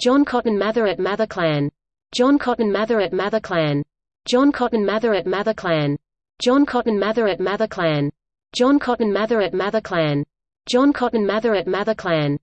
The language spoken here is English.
John Cotton Mather at Mather Clan. John Cotton Mather at Mather Clan. John Cotton Mather at Mather Clan. John Cotton Mather at Mather Clan. John Cotton Mather at Mather Clan. John Cotton Mather at Mather Clan.